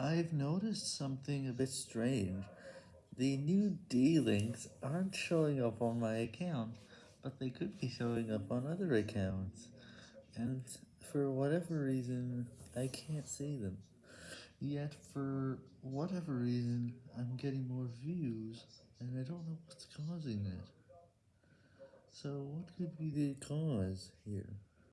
I've noticed something a bit strange. The new D-Links aren't showing up on my account, but they could be showing up on other accounts, and for whatever reason, I can't see them. Yet, for whatever reason, I'm getting more views, and I don't know what's causing it. So, what could be the cause here?